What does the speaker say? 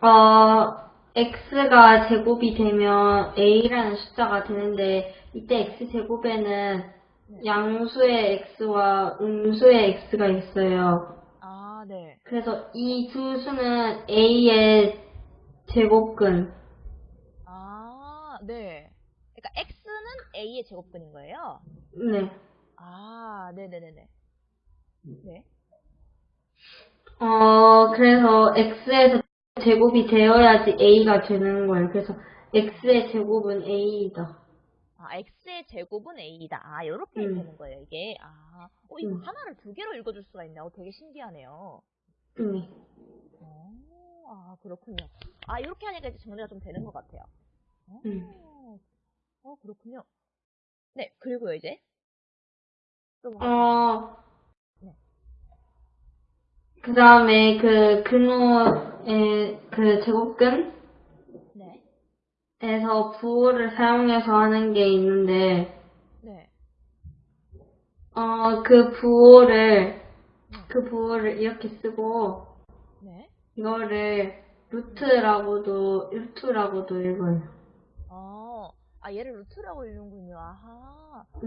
어, x가 제곱이 되면 a라는 숫자가 되는데 이때 x 제곱에는 양수의 x와 음수의 x가 있어요. 아, 네. 그래서 이 두 수는 a의 제곱근. 아, 네. 그러니까 x는 a의 제곱근인 거예요? 네. 아, 네네네네. 네. 어, 그래서 x에서 제곱이 되어야지 a가 되는 거예요. 그래서 x의 제곱은 a이다. 아, x의 제곱은 a이다. 아, 이렇게 음. 되는 거예요, 이게. 아, 어, 이거 음. 하나를 두 개로 읽어줄 수가 있네. 어, 되게 신기하네요. 네. 어, 아, 그렇군요. 아, 이렇게 하니까 이제 정리가 좀 되는 것 같아요. 어, 음. 어, 그렇군요. 네, 그리고요, 이제. 또 뭐, 어, 네. 그 다음에 그 근호의 그 제곱근에서 네, 부호를 사용해서 하는 게 있는데, 네, 어, 그 부호를, 그 부호를 이렇게 쓰고, 네. 이거를 루트라고도, 루트라고도 읽어요. 어, 아, 얘를 루트라고 읽는군요. 아하. 음.